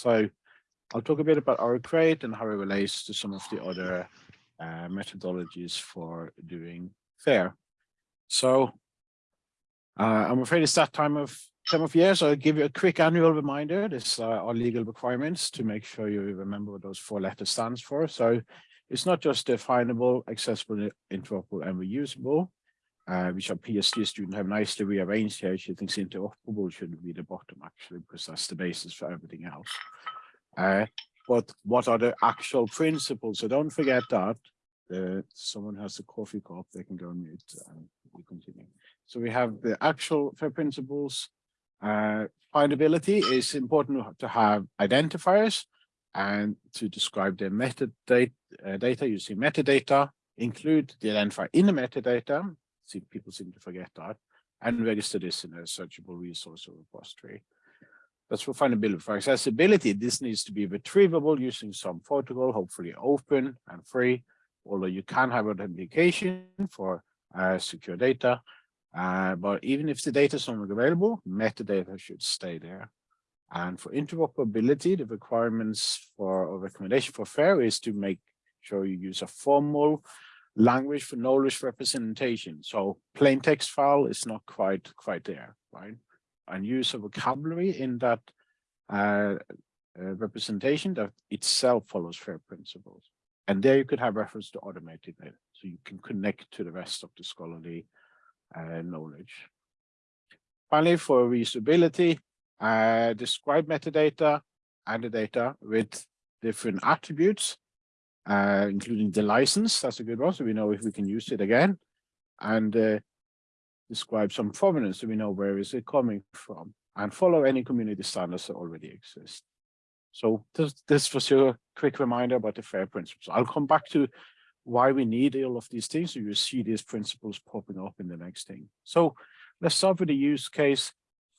So I'll talk a bit about RO-Crate and how it relates to some of the other uh, methodologies for doing FAIR. So uh, I'm afraid it's that time of time of year, so I'll give you a quick annual reminder. This uh, are legal requirements to make sure you remember what those four letters stands for. So it's not just definable, accessible, interoperable, and reusable, uh, which our PhD student have nicely rearranged here. She thinks interoperable should be the bottom actually, because that's the basis for everything else. Uh, but what are the actual principles? So don't forget that. Uh, someone has a coffee cup, they can go on mute and we continue. So we have the actual FAIR principles. Uh, findability is important to have identifiers and to describe the metadata uh, data using metadata, include the identifier in the metadata. See, people seem to forget that, and register this in a searchable resource or repository. That's for findability. For accessibility, this needs to be retrievable using some protocol, hopefully open and free, although you can have authentication for uh, secure data. Uh, but even if the data is not available, metadata should stay there. And for interoperability, the requirements for a recommendation for FAIR is to make sure you use a formal language for knowledge representation. So plain text file is not quite quite there, right? and use a vocabulary in that uh, uh, representation that itself follows FAIR principles. And there you could have reference to automated data, so you can connect to the rest of the scholarly uh, knowledge. Finally, for reusability, uh, describe metadata and the data with different attributes, uh, including the license. That's a good one, so we know if we can use it again. And uh, describe some provenance so we know where is it coming from and follow any community standards that already exist. So this, this was your quick reminder about the FAIR principles. I'll come back to why we need all of these things. So you see these principles popping up in the next thing. So let's start with a use case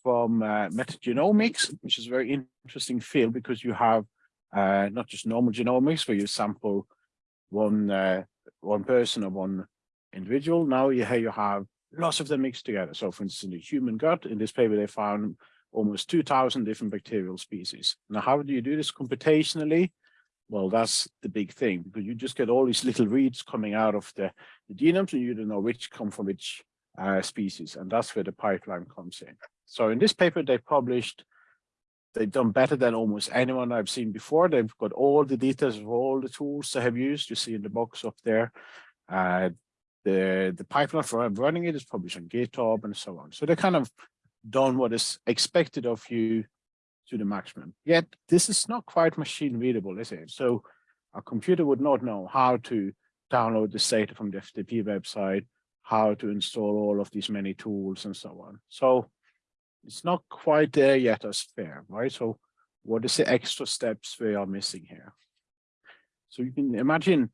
from uh, metagenomics, which is a very interesting field because you have uh, not just normal genomics where you sample one uh, one person or one individual. Now you, here you have lots of them mixed together. So for instance, in the human gut, in this paper, they found almost 2000 different bacterial species. Now, how do you do this computationally? Well, that's the big thing because you just get all these little reads coming out of the, the genomes and you don't know which come from which uh, species. And that's where the pipeline comes in. So in this paper, they published, they've done better than almost anyone I've seen before. They've got all the details of all the tools they have used. You see in the box up there. Uh, the, the pipeline for running it is published on GitHub and so on. So they kind of done what is expected of you to the maximum. Yet this is not quite machine readable, is it? So a computer would not know how to download this data from the FTP website, how to install all of these many tools and so on. So it's not quite there yet as fair, right? So what is the extra steps we are missing here? So you can imagine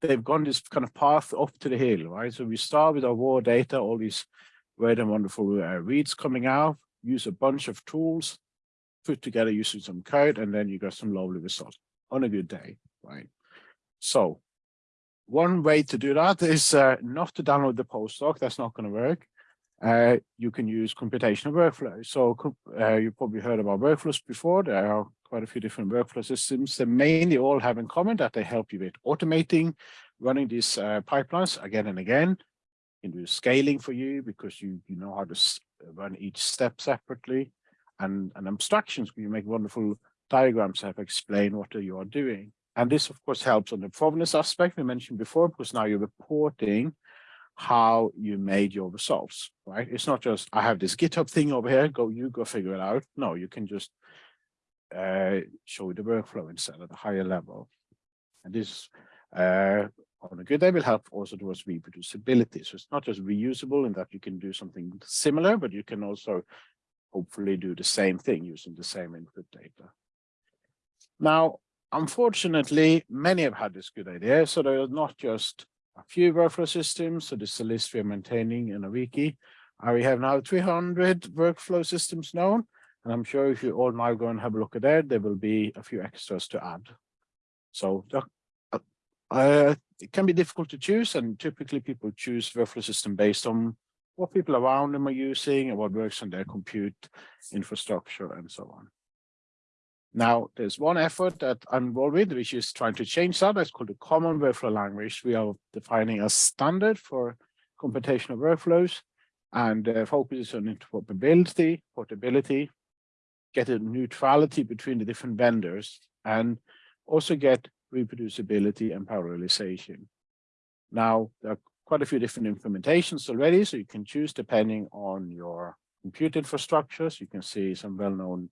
they've gone this kind of path up to the hill, right? So we start with our raw data, all these great and wonderful uh, reads coming out, use a bunch of tools, put together using some code, and then you get some lovely results on a good day, right? So one way to do that is uh, not to download the postdoc, that's not going to work. Uh, you can use computational workflows. So uh, you probably heard about workflows before. There are quite a few different workflow systems. They mainly all have in common that they help you with automating, running these uh, pipelines again and again. Can do scaling for you because you, you know how to run each step separately. And, and abstractions, you make wonderful diagrams that explain what you are doing. And this, of course, helps on the provenance aspect we mentioned before, because now you're reporting how you made your results, right? It's not just, I have this GitHub thing over here, go, you go figure it out. No, you can just uh, show the workflow instead at a higher level. And this, uh, on a good day, will help also towards reproducibility. So it's not just reusable in that you can do something similar, but you can also hopefully do the same thing using the same input data. Now, unfortunately, many have had this good idea. So there are not just a few workflow systems. So this is a list we're maintaining in a wiki. Uh, we have now 300 workflow systems known. And I'm sure if you all now go and have a look at that, there will be a few extras to add. So uh, uh, it can be difficult to choose, and typically people choose workflow system based on what people around them are using and what works on their compute infrastructure and so on. Now, there's one effort that I'm involved with, which is trying to change that. It's called the Common Workflow Language. We are defining a standard for computational workflows and uh, focuses on interoperability, portability, get a neutrality between the different vendors, and also get reproducibility and parallelization. Now, there are quite a few different implementations already, so you can choose depending on your compute infrastructures. You can see some well-known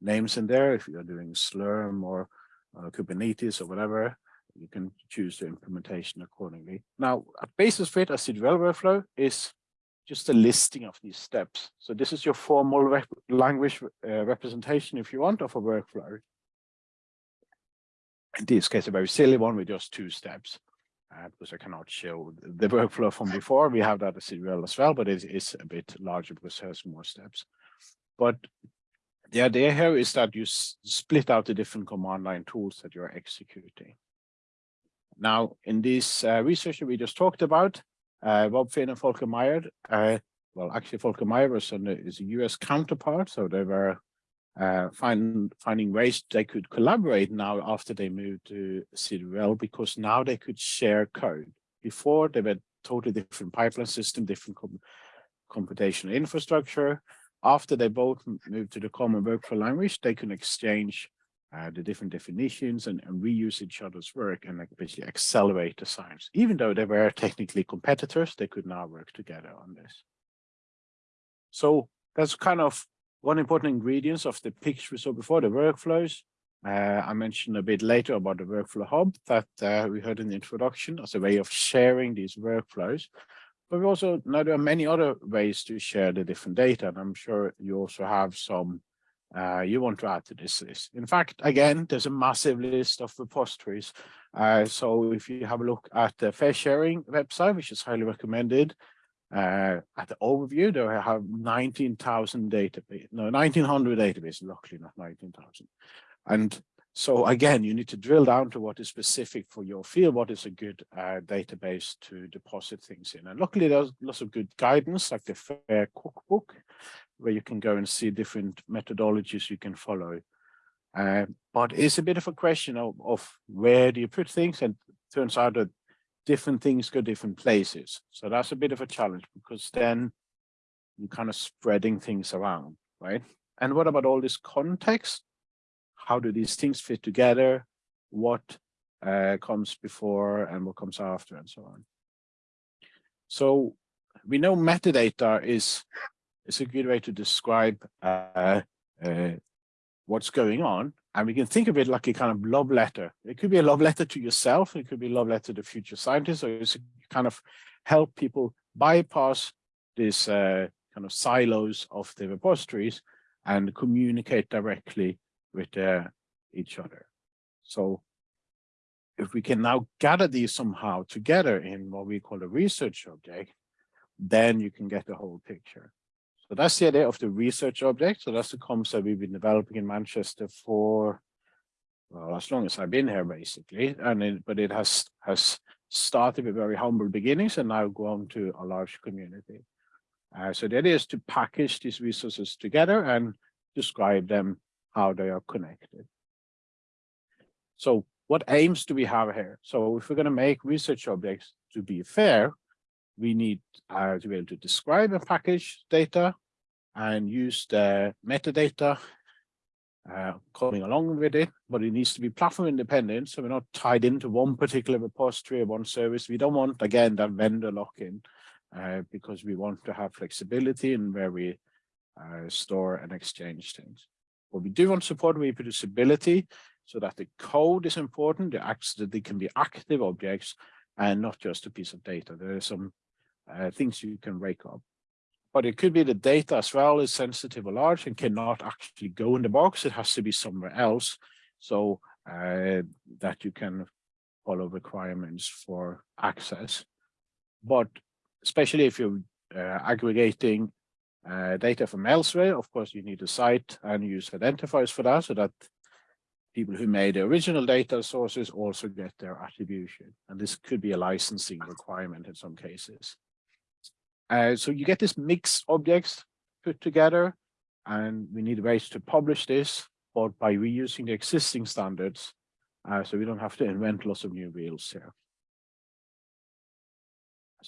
names in there. If you're doing Slurm or uh, Kubernetes or whatever, you can choose the implementation accordingly. Now, a basis for it, a CWL workflow is just a listing of these steps. So this is your formal rep language uh, representation, if you want, of a workflow. In this case, a very silly one with just two steps, uh, because I cannot show the workflow from before. We have that as CWL as well, but it is a bit larger because it has more steps. But the idea here is that you split out the different command line tools that you're executing. Now, in this uh, research that we just talked about, uh, Rob Finn and Folker Meyer, uh, well, actually Folker Meyer was the, is a US counterpart, so they were uh, find, finding ways they could collaborate now after they moved to CWL because now they could share code. Before they were totally different pipeline system, different com computational infrastructure. After they both moved to the common workflow language, they can exchange uh, the different definitions and, and, reuse each other's work and like basically accelerate the science. Even though they were technically competitors, they could now work together on this. So that's kind of one important ingredient of the picture we saw before, the workflows. Uh, I mentioned a bit later about the workflow hub that uh, we heard in the introduction as a way of sharing these workflows. But we also know there are many other ways to share the different data, and I'm sure you also have some uh, you want to add to this list. In fact, again, there's a massive list of repositories. Uh, so if you have a look at the FAIRsharing website, which is highly recommended, uh, at the overview, there have 19,000 database, no, 1900 databases, luckily not 19,000. And so again, you need to drill down to what is specific for your field, what is a good uh, database to deposit things in. And luckily there's lots of good guidance like the FAIR cookbook, where you can go and see different methodologies you can follow. Uh, but it's a bit of a question of, of where do you put things and turns out that different things go different places. So that's a bit of a challenge because then you're kind of spreading things around, right? And what about all this context? How do these things fit together? What uh, comes before and what comes after and so on. So we know metadata is it's a good way to describe uh, uh, what's going on. And we can think of it like a kind of love letter. It could be a love letter to yourself. It could be a love letter to future scientists, or it's kind of help people bypass this uh, kind of silos of the repositories and communicate directly with uh, each other. So if we can now gather these somehow together in what we call a research object, then you can get the whole picture. So that's the idea of the research object. So that's the concept we've been developing in Manchester for, well, as long as I've been here, basically. And it, but it has has started with very humble beginnings and now grown to a large community. Uh, so the idea is to package these resources together and describe them how they are connected. So what aims do we have here? So if we're going to make research objects to be fair, we need uh, to be able to describe and package data and use the metadata uh, coming along with it, but it needs to be platform independent. So we're not tied into one particular repository or one service. We don't want, again, that vendor lock-in uh, because we want to have flexibility in where we uh, store and exchange things. But we do want support reproducibility so that the code is important, the acts that they can be active objects and not just a piece of data. There are some uh, things you can rake up. But it could be the data as well is sensitive or large and cannot actually go in the box. It has to be somewhere else so uh, that you can follow requirements for access. But especially if you're uh, aggregating uh, data from elsewhere, of course, you need a cite and use identifiers for that so that people who made the original data sources also get their attribution. And this could be a licensing requirement in some cases. Uh, so you get this mixed objects put together and we need ways to publish this but by reusing the existing standards, uh, so we don't have to invent lots of new wheels here.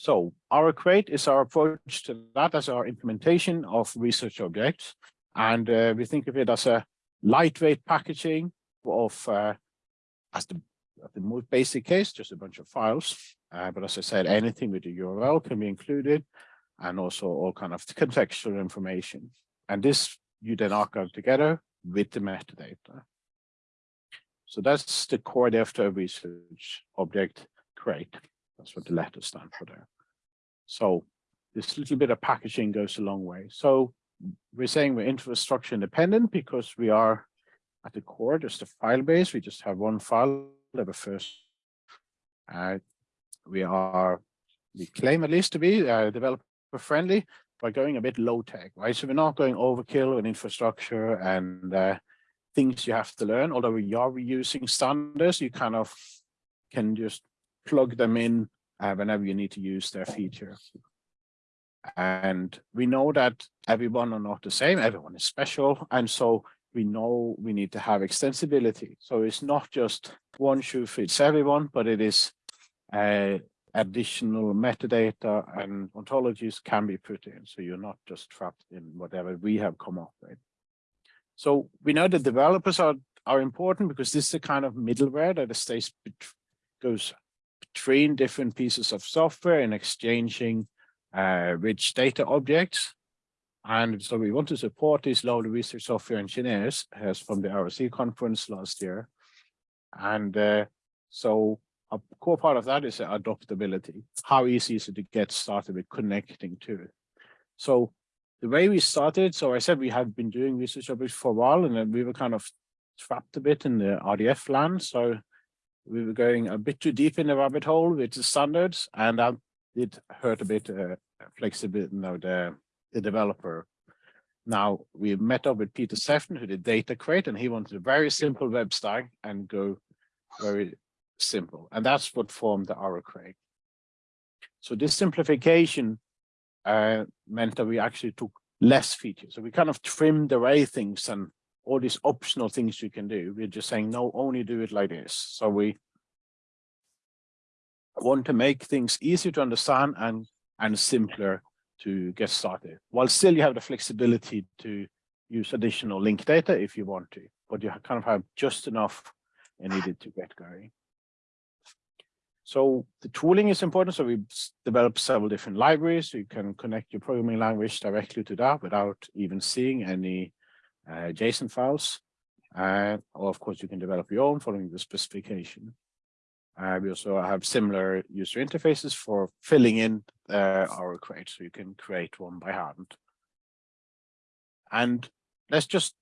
So RO-Crate is our approach to that as our implementation of research objects. And uh, we think of it as a lightweight packaging of, uh, as the, the most basic case, just a bunch of files. Uh, but as I said, anything with a URL can be included and also all kind of contextual information. And this you then archive together with the metadata. So that's the core data research object crate. That's what the letters stand for there. So this little bit of packaging goes a long way. So we're saying we're infrastructure independent because we are at the core just a file base. We just have one file that first. Uh, we are, we claim at least to be uh, developer friendly by going a bit low tech, right? So we're not going overkill in infrastructure and uh, things you have to learn, although we are reusing standards, you kind of can just plug them in uh, whenever you need to use their feature. And we know that everyone are not the same, everyone is special. And so we know we need to have extensibility. So it's not just one shoe fits everyone, but it is uh, additional metadata and ontologies can be put in. So you're not just trapped in whatever we have come up with. So we know that developers are, are important because this is the kind of middleware that stays goes between different pieces of software and exchanging uh, rich data objects. And so we want to support these low research software engineers as from the RSE conference last year. And uh, so a core part of that is adoptability. How easy is it to get started with connecting to it? So the way we started, so I said we had been doing research objects for a while and then we were kind of trapped a bit in the RDF land. So we were going a bit too deep in the rabbit hole with the standards and that did hurt a bit uh, flexibility, the, the developer. Now we met up with Peter Sefton who did DataCrate and he wanted a very simple web stack and go very simple. And that's what formed the Crate. So this simplification uh, meant that we actually took less features. So we kind of trimmed away things and all these optional things you can do. We're just saying, no, only do it like this. So we want to make things easier to understand and, and simpler to get started, while still you have the flexibility to use additional link data if you want to, but you kind of have just enough needed to get going. So the tooling is important. So we developed several different libraries. You can connect your programming language directly to that without even seeing any JSON files. And or of course, you can develop your own following the specification. Uh, we also have similar user interfaces for filling in uh, RO-Crate, so you can create one by hand. And let's just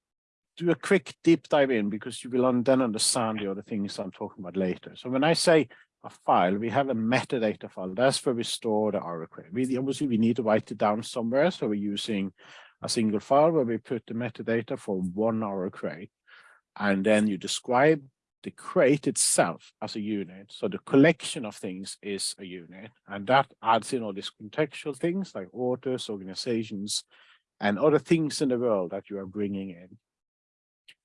do a quick deep dive in because you will then understand the other things I'm talking about later. So when I say a file, we have a metadata file. That's where we store the array. We obviously we need to write it down somewhere. So we're using a single file where we put the metadata for one RO-Crate. And then you describe the crate itself as a unit. So the collection of things is a unit. And that adds in all these contextual things like authors, organizations, and other things in the world that you are bringing in.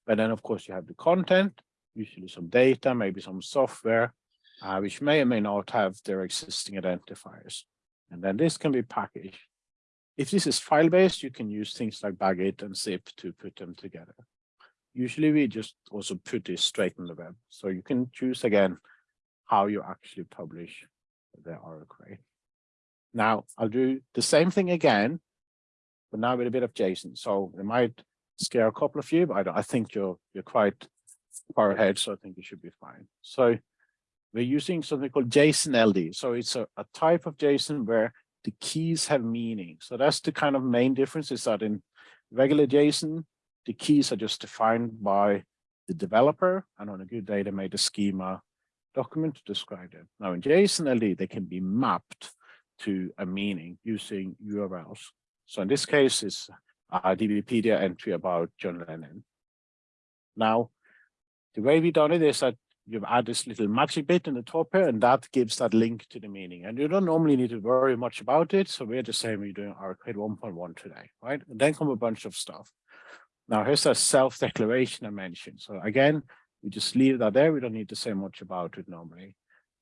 But then, of course, you have the content, usually some data, maybe some software, uh, which may or may not have their existing identifiers. And then this can be packaged. If this is file-based, you can use things like Bagit and zip to put them together. Usually we just also put this straight on the web. So you can choose again how you actually publish the RO-Crate. Now I'll do the same thing again, but now with a bit of JSON. So it might scare a couple of you, but I, I think you're you're quite far ahead, so I think you should be fine. So we're using something called JSON LD. So it's a, a type of JSON where the keys have meaning. So that's the kind of main difference is that in regular JSON, the keys are just defined by the developer. And on a good day, they made a schema document to describe it. Now in JSON LD, they can be mapped to a meaning using URLs. So in this case, it's a DBpedia entry about John Lennon. Now, the way we done it is that you add this little magic bit in the top here, and that gives that link to the meaning. And you don't normally need to worry much about it. So we're the same we're doing RO-Crate 1.1 today, right? And then come a bunch of stuff. Now here's a self-declaration I mentioned. So again, we just leave that there. We don't need to say much about it normally.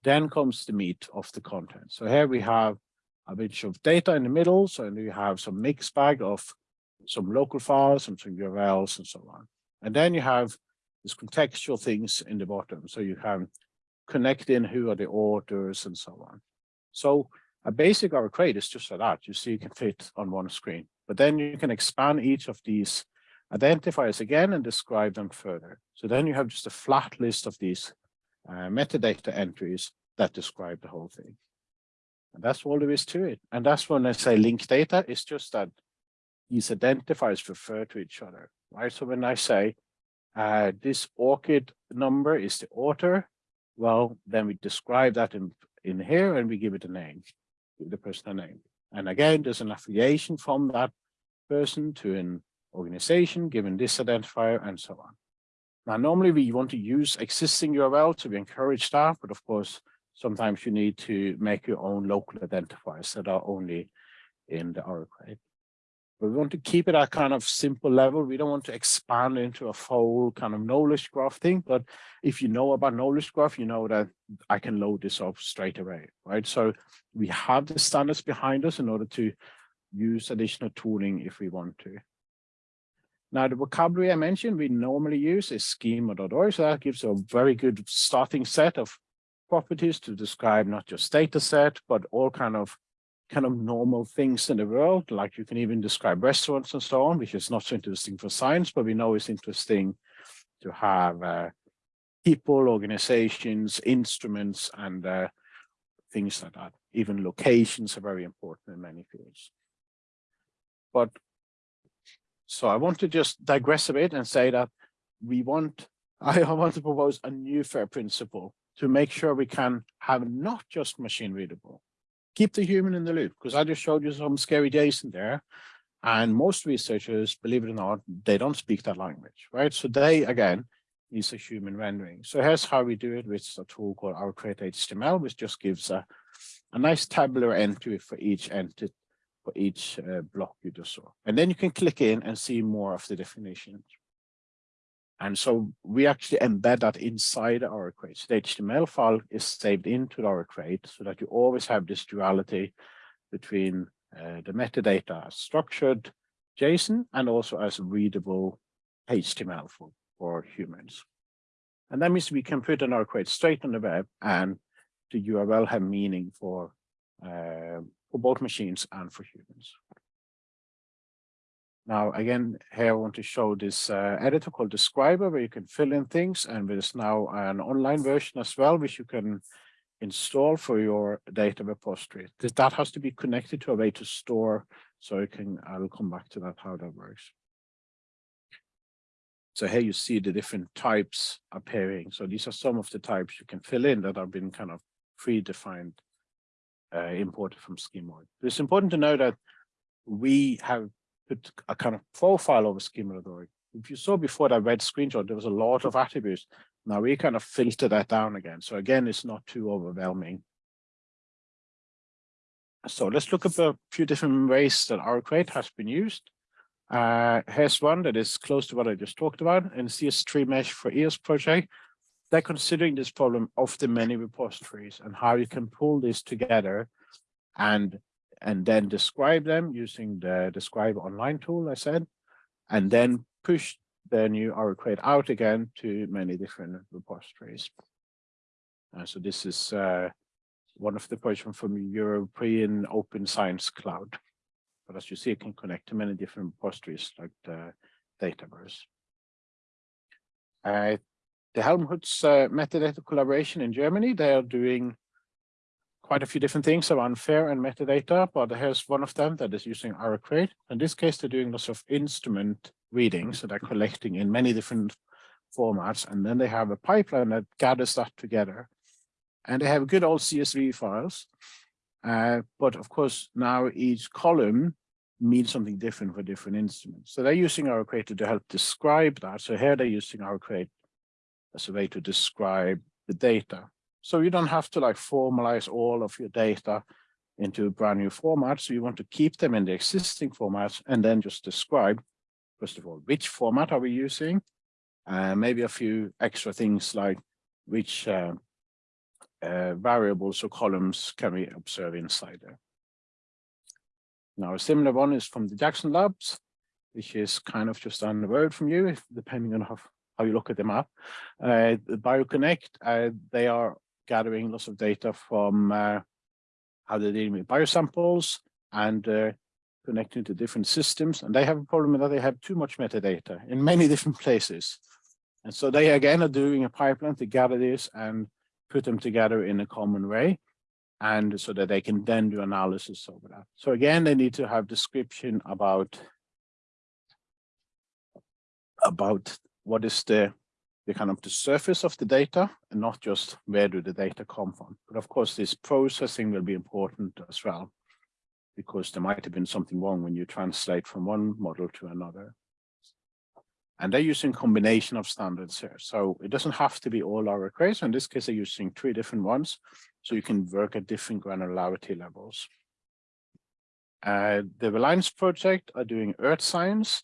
Then comes the meat of the content. So here we have a bunch of data in the middle. So you have some mixed bag of some local files, some, some URLs and so on. And then you have contextual things in the bottom. So you can connect in who are the authors and so on. So a basic RO-Crate is just like that. You see, you can fit on one screen, but then you can expand each of these identifiers again and describe them further. So then you have just a flat list of these uh, metadata entries that describe the whole thing. And that's all there is to it. And that's when I say link data, it's just that these identifiers refer to each other, right? So when I say uh, this ORCID number is the author, well, then we describe that in, in here and we give it a name, the person a name. And again, there's an affiliation from that person to an organization given this identifier and so on. Now, normally we want to use existing URL to encourage that, but of course, sometimes you need to make your own local identifiers that are only in the RO-Crate. We want to keep it at kind of simple level. We don't want to expand into a full kind of knowledge graph thing. But if you know about knowledge graph, you know that I can load this up straight away, right? So we have the standards behind us in order to use additional tooling if we want to. Now, the vocabulary I mentioned we normally use is schema.org. So that gives a very good starting set of properties to describe not just data set, but all kind of kind of normal things in the world. Like you can even describe restaurants and so on, which is not so interesting for science, but we know it's interesting to have uh, people, organizations, instruments, and uh, things like that. Even locations are very important in many fields. But so I want to just digress a bit and say that we want, I want to propose a new FAIR principle to make sure we can have not just machine readable, keep the human in the loop, because I just showed you some scary days in there. And most researchers, believe it or not, they don't speak that language, right? So they, again, use a human rendering. So here's how we do it with a tool called RO-Crate HTML, which just gives a, a nice tabular entry for each entity for each uh, block you just saw. And then you can click in and see more of the definitions. And so we actually embed that inside RO-Crate. So the HTML file is saved into RO-Crate so that you always have this duality between uh, the metadata as structured JSON and also as readable HTML for, for humans. And that means we can put an RO-Crate straight on the web and the URL have meaning for uh, for both machines and for humans. Now, again, here I want to show this uh, editor called Describo, where you can fill in things, and there's now an online version as well, which you can install for your data repository. That has to be connected to a way to store, so you can, I'll come back to that, how that works. So here you see the different types appearing. So these are some of the types you can fill in that have been kind of predefined uh, imported from Schema.org. It's important to know that we have put a kind of profile over Schema.org. If you saw before that red screenshot, there was a lot of attributes. Now we kind of filter that down again. So again, it's not too overwhelming. So let's look at a few different ways that RO-Crate has been used. Uh, here's one that is close to what I just talked about in CS3 Mesh for EOS project they're considering this problem of the many repositories and how you can pull this together and and then describe them using the Describo Online tool I said, and then push the new Crate out again to many different repositories. Uh, so this is uh, one of the projects from European Open Science Cloud. But as you see, it can connect to many different repositories like the Dataverse. Uh, the Helmholtz uh, metadata collaboration in Germany. They are doing quite a few different things around FAIR and metadata, but here's one of them that is using Crate. In this case, they're doing lots of instrument readings, so they're collecting in many different formats, and then they have a pipeline that gathers that together. And they have good old CSV files, uh, but of course, now each column means something different for different instruments. So they're using RO-Crate to help describe that. So here they're using RO-Crate as a way to describe the data. So you don't have to like formalize all of your data into brand new format. So you want to keep them in the existing formats and then just describe first of all, which format are we using? Uh, maybe a few extra things like which uh, uh, variables or columns can we observe inside there. Now, a similar one is from the Jackson Labs, which is kind of just down the road from you, depending on how, how you look at the map. Uh, the BioConnect, uh, they are gathering lots of data from uh, how they're dealing with biosamples and uh, connecting to different systems. And they have a problem that they have too much metadata in many different places. And so they again are doing a pipeline to gather this and put them together in a common way and so that they can then do analysis over that. So again, they need to have description about about what is the the kind of the surface of the data and not just where do the data come from. But of course, this processing will be important as well, because there might have been something wrong when you translate from one model to another. And they're using combination of standards here. So it doesn't have to be all our arrays. In this case, they're using three different ones. So you can work at different granularity levels. Uh, the Reliance project are doing earth science.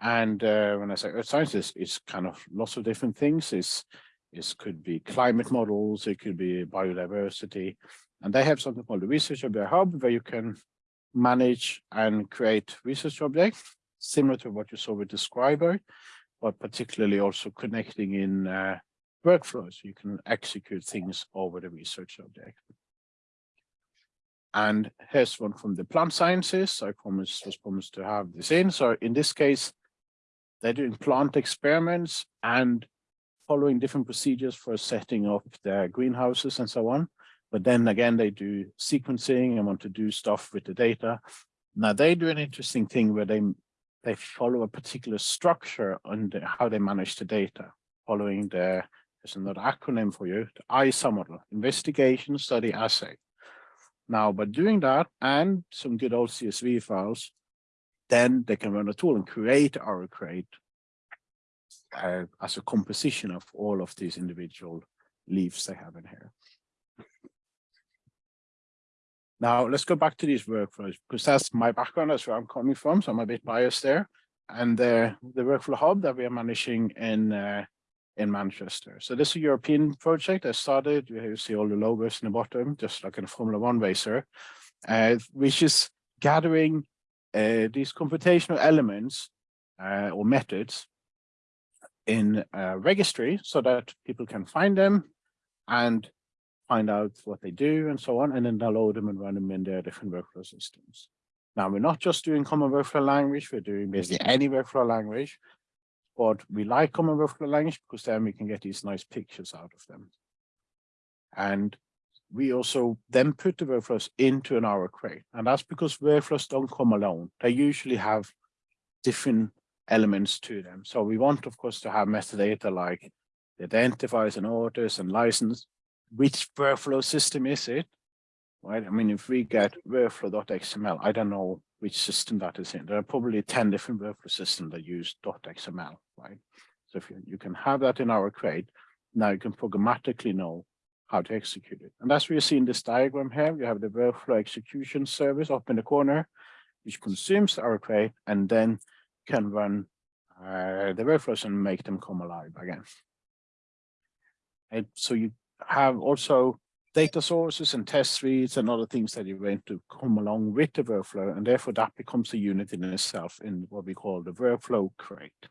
And uh, when I say earth science, it's, it's kind of lots of different things. It's, it could be climate models, it could be biodiversity. And they have something called the Research Object Hub, where you can manage and create research objects, similar to what you saw with Describo, but particularly also connecting in uh, workflows. You can execute things over the research object. And here's one from the plant sciences. I promised was promised to have this in. So in this case, they're doing plant experiments and following different procedures for setting up their greenhouses and so on. But then again, they do sequencing and want to do stuff with the data. Now they do an interesting thing where they they follow a particular structure on the, how they manage the data, following the there's another acronym for you, the ISA model, Investigation Study Assay. Now, by doing that and some good old CSV files, then they can run a tool and create or create uh, as a composition of all of these individual leaves they have in here. Now let's go back to these workflows because that's my background, that's where I'm coming from, so I'm a bit biased there. And uh, the workflow hub that we are managing in uh, in Manchester. So this is a European project I started. You see all the logos in the bottom, just like in a Formula One racer, uh, which is gathering uh, these computational elements uh, or methods in a registry so that people can find them and find out what they do and so on, and then download them and run them in their different workflow systems. Now, we're not just doing common workflow language, we're doing basically any workflow language, but we like common workflow language because then we can get these nice pictures out of them. And we also then put the workflows into an RO-Crate. And that's because workflows don't come alone. They usually have different elements to them. So we want, of course, to have metadata like identifiers and orders and license. Which workflow system is it? Right. I mean, if we get workflow.xml, I don't know which system that is in. There are probably 10 different workflow systems that use .xml, right? So if you, you can have that in RO-Crate, now you can programmatically know how to execute it. And that's what you see in this diagram here. You have the workflow execution service up in the corner, which consumes RO-Crate and then can run uh, the workflows and make them come alive again. And so you have also data sources and test reads and other things that you want to come along with the workflow. And therefore that becomes a unit in itself in what we call the workflow crate.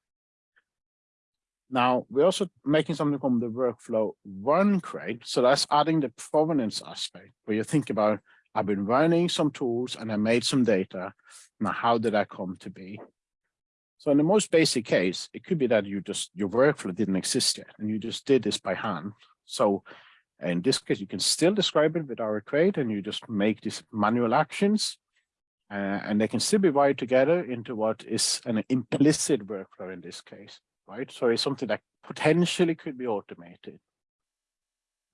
Now, we're also making something called the workflow run crate. So that's adding the provenance aspect where you think about, I've been running some tools and I made some data. Now, how did that come to be? So in the most basic case, it could be that you just, your workflow didn't exist yet and you just did this by hand. So in this case, you can still describe it with RO-Crate and you just make these manual actions uh, and they can still be wired together into what is an implicit workflow in this case right? So it's something that potentially could be automated,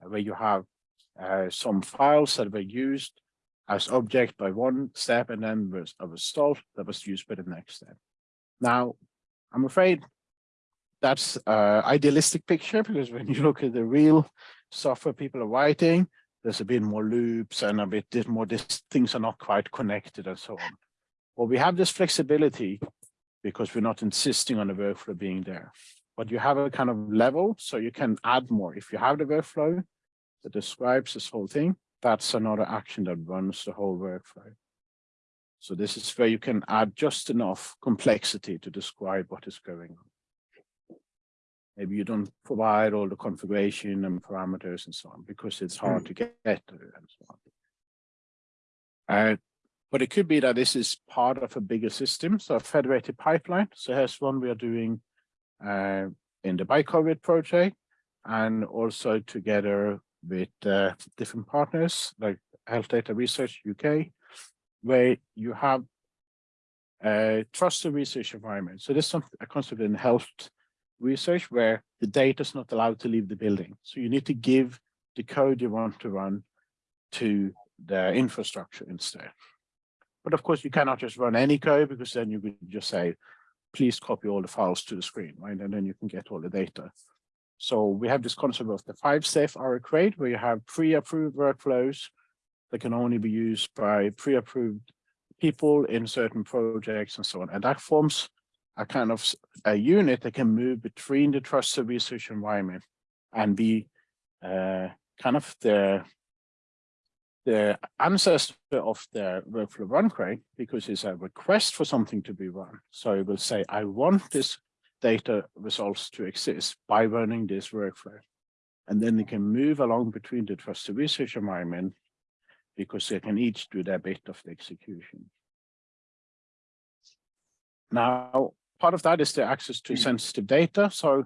uh, where you have uh, some files that were used as object by one step and then was a result that was used by the next step. Now, I'm afraid that's uh, idealistic picture because when you look at the real software people are writing, there's a bit more loops and a bit more, this, things are not quite connected and so on. Well, we have this flexibility because we're not insisting on the workflow being there. But you have a kind of level, so you can add more. If you have the workflow that describes this whole thing, that's another action that runs the whole workflow. So this is where you can add just enough complexity to describe what is going on. Maybe you don't provide all the configuration and parameters and so on because it's hard to get and so on. Uh, but it could be that this is part of a bigger system, so a federated pipeline. So here's one we are doing uh, in the BY-COVID project and also together with uh, different partners like Health Data Research UK, where you have a trusted research environment. So there's some a concept in health research where the data is not allowed to leave the building. So you need to give the code you want to run to the infrastructure instead. But of course, you cannot just run any code because then you could just say, please copy all the files to the screen, right? And then you can get all the data. So we have this concept of the five safe RO-Crate where you have pre-approved workflows that can only be used by pre-approved people in certain projects and so on. And that forms a kind of a unit that can move between the trusted research environment and be uh, kind of the the ancestor of the workflow run crate because it's a request for something to be run. So it will say, I want this data results to exist by running this workflow. And then they can move along between the trusted research environment because they can each do their bit of the execution. Now, part of that is the access to sensitive data. So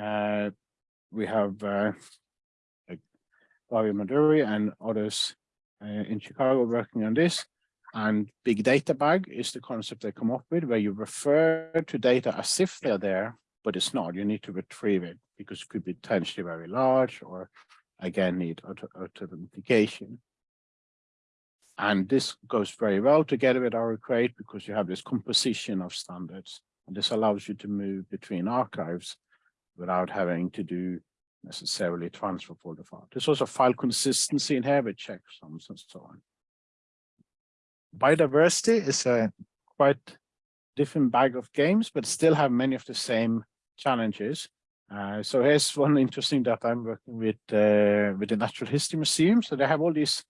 uh, we have uh, Dario Madduri and others Uh, in Chicago working on this. And big data bag is the concept they come up with where you refer to data as if they're there, but it's not. You need to retrieve it because it could be potentially very large or again need authentication. And this goes very well together with RO-Crate because you have this composition of standards. And this allows you to move between archives without having to do necessarily transfer folder file. There's also file consistency here with checksums and so on. Biodiversity is a quite different bag of games, but still have many of the same challenges. Uh, so here's one interesting that I'm working with uh, with the Natural History Museum. So they have all these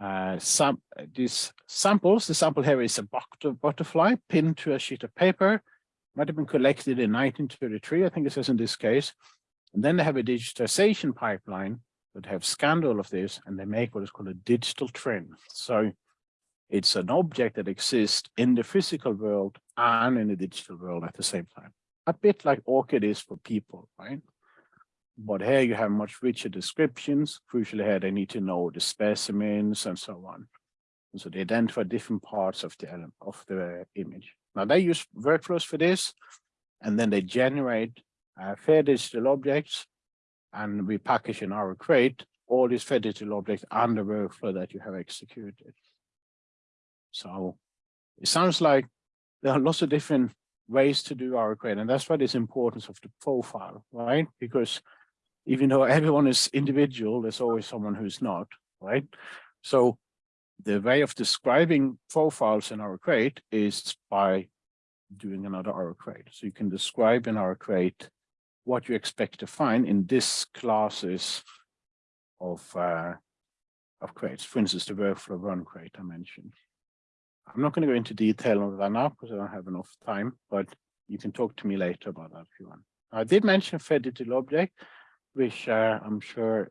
uh, sam these samples. The sample here is a butterfly pinned to a sheet of paper. Might have been collected in 1933, I think it says in this case. And then they have a digitization pipeline that have scanned all of this and they make what is called a digital twin. So it's an object that exists in the physical world and in the digital world at the same time. A bit like ORCID is for people, right? But here you have much richer descriptions. Crucially here, they need to know the specimens and so on. And so they identify different parts of the element of the image. Now they use workflows for this, and then they generate uh, fair digital objects, and we package in RO-Crate all these fair digital objects and the workflow that you have executed. So it sounds like there are lots of different ways to do RO-Crate, and that's why this importance of the profile, right? Because even though everyone is individual, there's always someone who's not, right? So the way of describing profiles in RO-Crate is by doing another RO-Crate. So you can describe in RO-Crate what you expect to find in this classes of uh, of crates. For instance, the workflow run crate I mentioned. I'm not going to go into detail on that now because I don't have enough time, but you can talk to me later about that if you want. I did mention fair digital object, which uh, I'm sure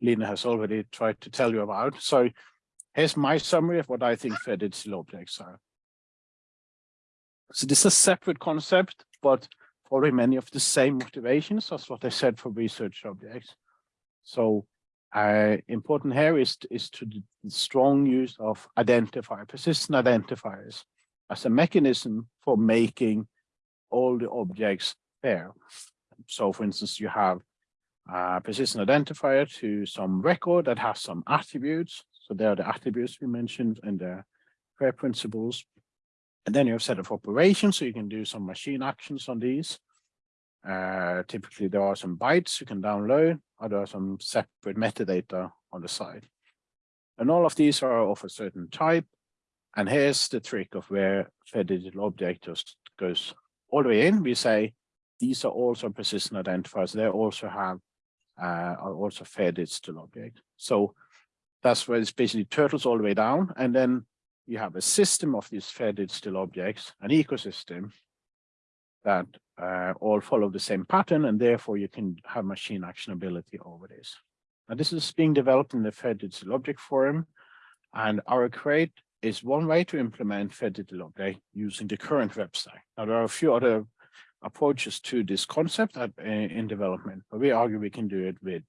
Lena has already tried to tell you about. So here's my summary of what I think fair digital objects are. So this is a separate concept, but following many of the same motivations as what I said for research objects. So uh, important here is, is to the strong use of identifier, persistent identifiers as a mechanism for making all the objects fair. So for instance, you have a persistent identifier to some record that has some attributes. So there are the attributes we mentioned in the FAIR principles. And then you have set of operations, so you can do some machine actions on these. Uh, typically, there are some bytes you can download, or there are some separate metadata on the side. And all of these are of a certain type. And here's the trick of where Fair Digital Object just goes all the way in. We say these are also persistent identifiers. They also have uh, are also Fair Digital Object. So that's where it's basically turtles all the way down. And then you have a system of these Fair Digital Objects, an ecosystem that uh, all follow the same pattern, and therefore you can have machine actionability over this. Now, this is being developed in the Fair Digital Object Forum, and RO-Crate is one way to implement Fair Digital Object using the current website. Now, there are a few other approaches to this concept at, uh, in development, but we argue we can do it with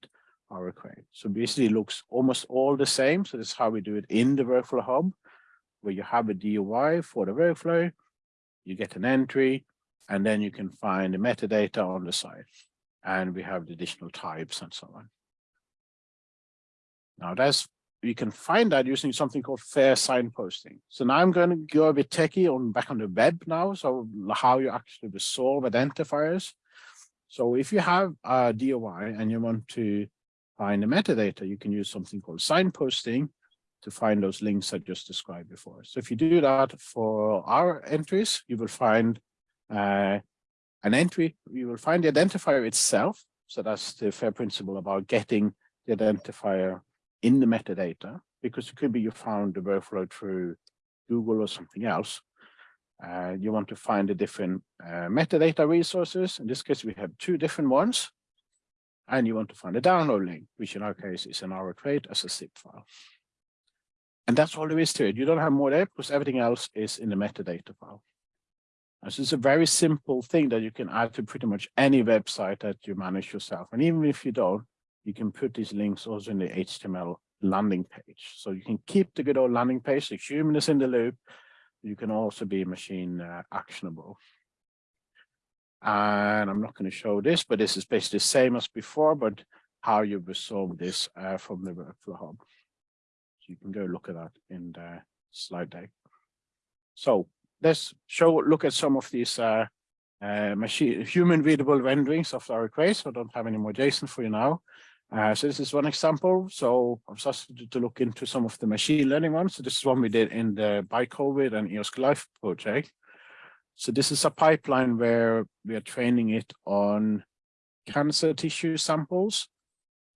RO-Crate. So basically it looks almost all the same. So this is how we do it in the workflow hub, where you have a DOI for the workflow, you get an entry, and then you can find the metadata on the site. And we have the additional types and so on. Now that's you can find that using something called fair signposting. So now I'm going to go a bit techie on back on the web now. So how you actually resolve identifiers. So if you have a DOI and you want to find the metadata, you can use something called signposting to find those links I just described before. So if you do that for our entries, you will find uh, an entry, you will find the identifier itself. So that's the fair principle about getting the identifier in the metadata, because it could be you found the workflow through Google or something else. Uh, you want to find the different uh, metadata resources. In this case, we have two different ones. And you want to find a download link, which in our case is an trade as a zip file. And that's all there is to it. You don't have more there because everything else is in the metadata file. So it's a very simple thing that you can add to pretty much any website that you manage yourself. And even if you don't, you can put these links also in the HTML landing page. So you can keep the good old landing page, the human is in the loop. You can also be machine uh, actionable. And I'm not going to show this, but this is basically the same as before, but how you resolve this uh, from the workflow hub. You can go look at that in the slide deck. So let's show look at some of these uh, uh, machine human readable renderings of our queries. I don't have any more JSON for you now. Uh, so this is one example. So I'm started to look into some of the machine learning ones. So this is one we did in the BY-COVID and EOSC Life project. So this is a pipeline where we are training it on cancer tissue samples,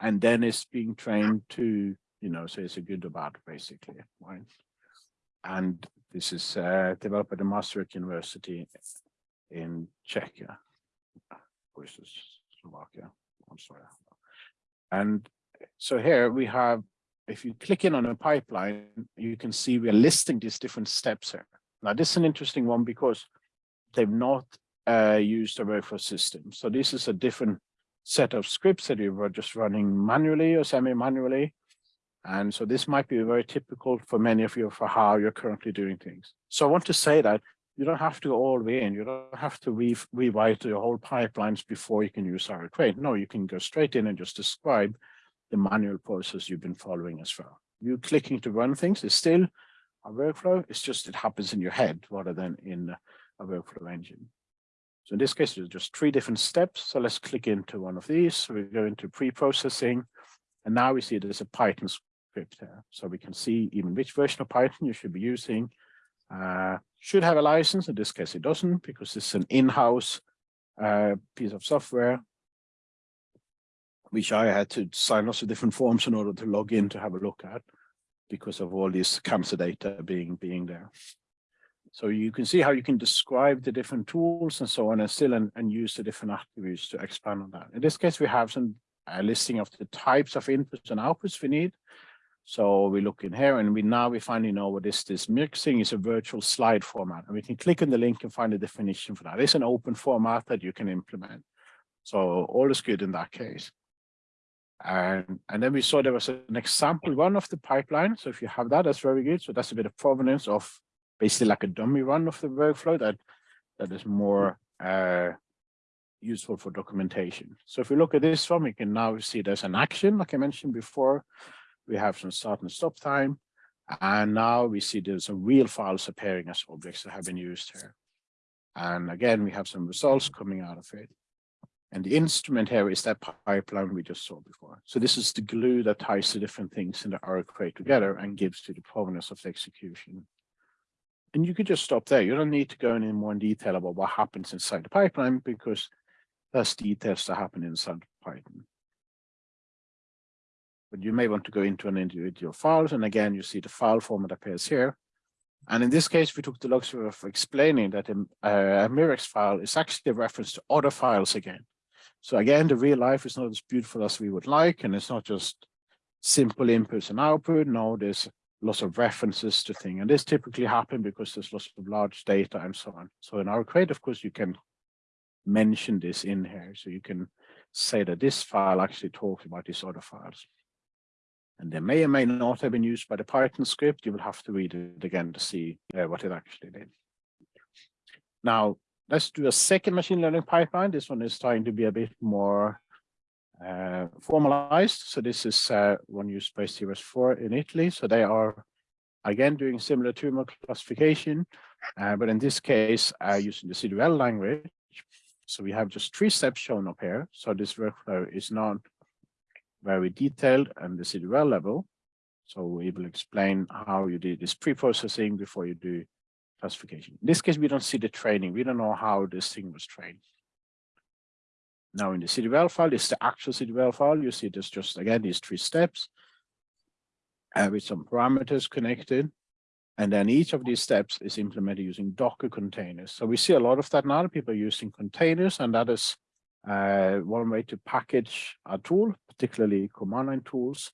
and then it's being trained to, you know, so it's a good or bad, basically, right? And this is uh, developed at the Masaryk University in Czechia, versus Slovakia. I'm sorry. And so here we have, if you click in on a pipeline, you can see we're listing these different steps here. Now, this is an interesting one because they've not uh, used a workflow system. So this is a different set of scripts that you were just running manually or semi-manually. And so this might be very typical for many of you for how you're currently doing things. So I want to say that you don't have to go all the way in. You don't have to re rewrite your whole pipelines before you can use RO-Crate. No, you can go straight in and just describe the manual process you've been following as well. You clicking to run things is still a workflow. It's just it happens in your head rather than in a workflow engine. So in this case, there's just three different steps. So let's click into one of these. We go into pre-processing. And now we see there's a Python So we can see even which version of Python you should be using, uh, should have a license. In this case, it doesn't because it's an in-house uh, piece of software, which I had to sign lots of different forms in order to log in to have a look at because of all this cancer data being being there. So you can see how you can describe the different tools and so on and still and, and use the different attributes to expand on that. In this case, we have some uh, listing of the types of inputs and outputs we need. So we look in here and we now we finally know what is this mixing is a virtual slide format. And we can click on the link and find a definition for that. It's an open format that you can implement. So all is good in that case. And, and then we saw there was an example run of the pipeline. So if you have that, that's very good. So that's a bit of provenance of basically like a dummy run of the workflow that, that is more uh, useful for documentation. So if we look at this one, we can now see there's an action, like I mentioned before, we have some start and stop time. And now we see there's some real files appearing as objects that have been used here. And again, we have some results coming out of it. And the instrument here is that pipeline we just saw before. So this is the glue that ties the different things in the R together and gives to the provenance of the execution. and you could just stop there. You don't need to go in more in detail about what happens inside the pipeline because there's details that happen inside Python. But you may want to go into an individual files. And again, you see the file format appears here. And in this case, we took the luxury of explaining that a, a MIRAX file is actually a reference to other files again. So again, the real life is not as beautiful as we would like, and it's not just simple inputs and output. No, there's lots of references to things. And this typically happens because there's lots of large data and so on. So in RO-Crate, of course, you can mention this in here. So you can say that this file actually talks about these other files. And they may or may not have been used by the Python script. You will have to read it again to see uh, what it actually did. Now, let's do a second machine learning pipeline. This one is trying to be a bit more uh, formalized. So this is uh, one used by CRS4 in Italy. So they are, again, doing similar tumor classification, uh, but in this case, uh, using the CWL language. So we have just three steps shown up here. So this workflow is not very detailed and the CWL level. So we will explain how you do this pre-processing before you do classification. In this case, we don't see the training. We don't know how this thing was trained. Now in the CWL file, is the actual CWL file. You see there's just, again, these three steps uh, with some parameters connected. And then each of these steps is implemented using Docker containers. So we see a lot of that now. People are using containers, and that is uh, one way to package a tool, particularly command line tools.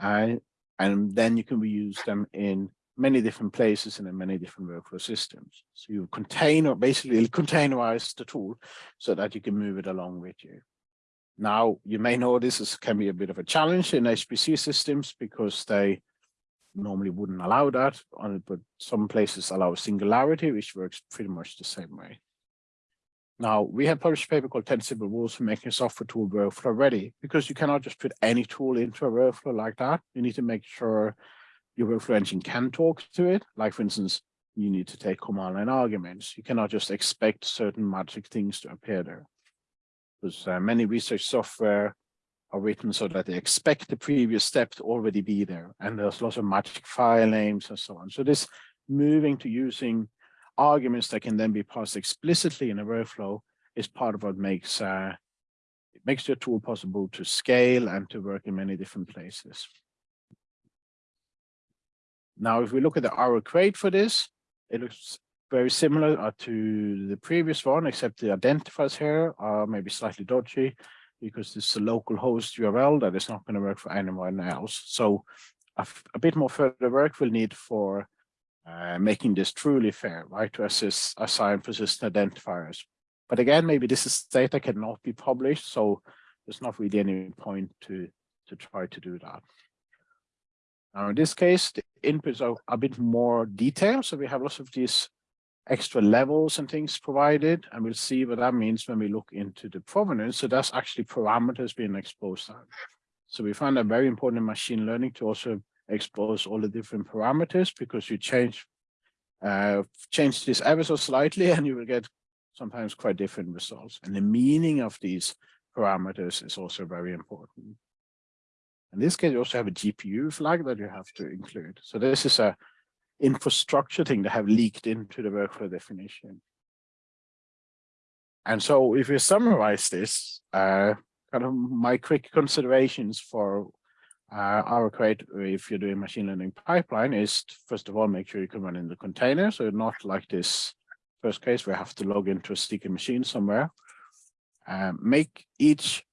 Uh, and then you can reuse them in many different places and in many different workflow systems. So you contain or basically containerize the tool so that you can move it along with you. Now, you may know this is, can be a bit of a challenge in HPC systems because they normally wouldn't allow that, but some places allow singularity, which works pretty much the same way. Now, we have published a paper called 10 Simple Rules for Making a Software Tool Workflow Ready, because you cannot just put any tool into a workflow like that. You need to make sure your workflow engine can talk to it. Like, for instance, you need to take command line arguments. You cannot just expect certain magic things to appear there. Because uh, many research software are written so that they expect the previous step to already be there. And there's lots of magic file names and so on. So this moving to using arguments that can then be passed explicitly in a workflow is part of what makes uh, it makes your tool possible to scale and to work in many different places. Now, if we look at the RO-Crate for this, it looks very similar uh, to the previous one, except the identifiers here are maybe slightly dodgy because this is a local host URL that is not going to work for anyone else. So a, a bit more further work will need for uh, making this truly fair, right, to assist, assign persistent identifiers. But again, maybe this is data cannot be published, so there's not really any point to, to try to do that. Now, in this case, the inputs are a bit more detailed, so we have lots of these extra levels and things provided, and we'll see what that means when we look into the provenance. So that's actually parameters being exposed. So we find that very important in machine learning to also expose all the different parameters because you change uh, change this ever so slightly and you will get sometimes quite different results. And the meaning of these parameters is also very important. In this case, you also have a GPU flag that you have to include. So this is a infrastructure thing that have leaked into the workflow definition. And so if we summarize this, uh, kind of my quick considerations for uh, RO-Crate if you're doing machine learning pipeline is first of all make sure you can run in the container. So not like this first case we have to log into a sticky machine somewhere. Um, make each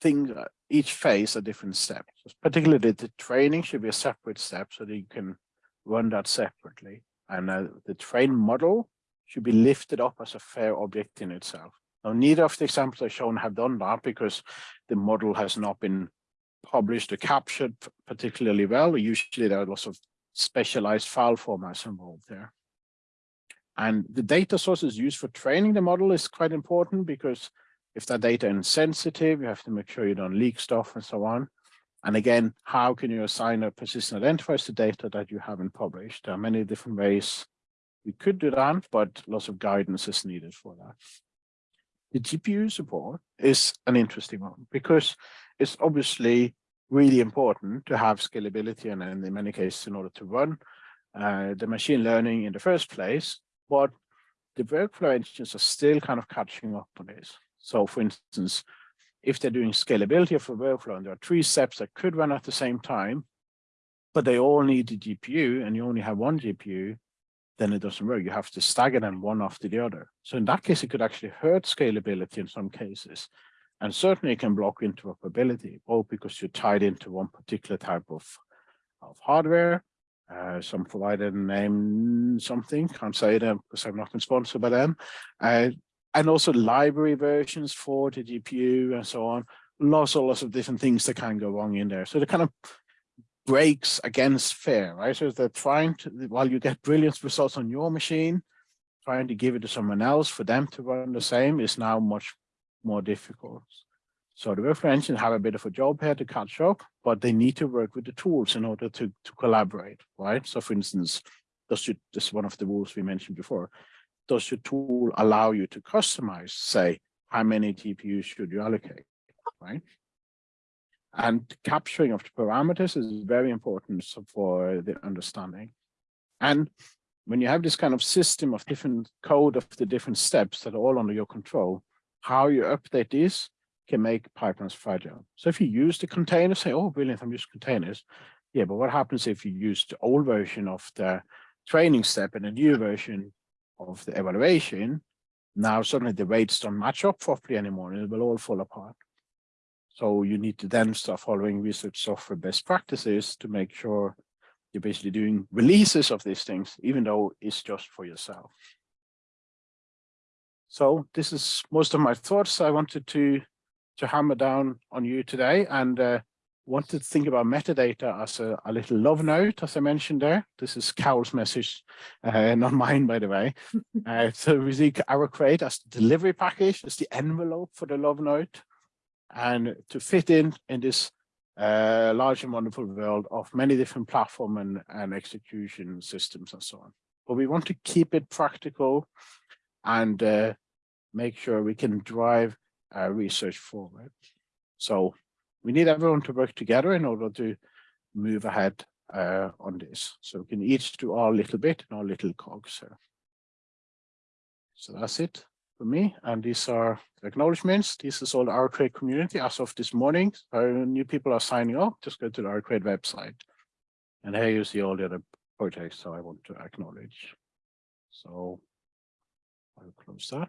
thing uh, each phase a different step. So particularly the training should be a separate step so that you can run that separately. And uh, the train model should be lifted up as a fair object in itself. Now neither of the examples I've shown have done that because the model has not been published or captured particularly well. Usually there are lots of specialized file formats involved there. And the data sources used for training the model is quite important because if that data is sensitive, you have to make sure you don't leak stuff and so on. And again, how can you assign a persistent identifiers to data that you haven't published? There are many different ways we could do that, but lots of guidance is needed for that. The GPU support is an interesting one because it's obviously really important to have scalability and in many cases in order to run uh, the machine learning in the first place, but the workflow engines are still kind of catching up on this. So for instance, if they're doing scalability of a workflow and there are three steps that could run at the same time, but they all need the GPU and you only have one GPU, then it doesn't work. You have to stagger them one after the other. So in that case, it could actually hurt scalability in some cases. And certainly it can block interoperability, both because you're tied into one particular type of, of hardware. Uh, some provider name something, can't say them because I'm not sponsored by them. Uh, and also library versions for the GPU and so on. Lots, and lots of different things that can go wrong in there. So the kind of breaks against fair, right? So they're trying to, while you get brilliant results on your machine, trying to give it to someone else for them to run the same is now much more difficult. So the workflow engine have a bit of a job here to catch up, but they need to work with the tools in order to, to collaborate, right? So for instance, does this is one of the rules we mentioned before. Does your tool allow you to customize, say, how many GPUs should you allocate, right? And capturing of the parameters is very important for the understanding. And when you have this kind of system of different code of the different steps that are all under your control, how you update this can make pipelines fragile. So if you use the container, say, oh, brilliant, I'm using containers. Yeah, but what happens if you use the old version of the training step and a new version of the evaluation? Now suddenly the weights don't match up properly anymore and it will all fall apart. So you need to then start following research software best practices to make sure you're basically doing releases of these things, even though it's just for yourself. So this is most of my thoughts I wanted to, to hammer down on you today and uh, wanted to think about metadata as a, a, little love note, as I mentioned there. This is Carol's message, uh, not mine, by the way. uh, so we see RO-Crate as the delivery package, as the envelope for the love note and to fit in in this uh, large and wonderful world of many different platform and, and execution systems and so on. But we want to keep it practical and uh, make sure we can drive our research forward. So we need everyone to work together in order to move ahead uh, on this. So we can each do our little bit and our little cogs. Here. So that's it for me. And these are acknowledgements. This is all the RO-Crate community as of this morning. So new people are signing up. Just go to the RO-Crate website. And here you see all the other projects so I want to acknowledge. So I'll close that.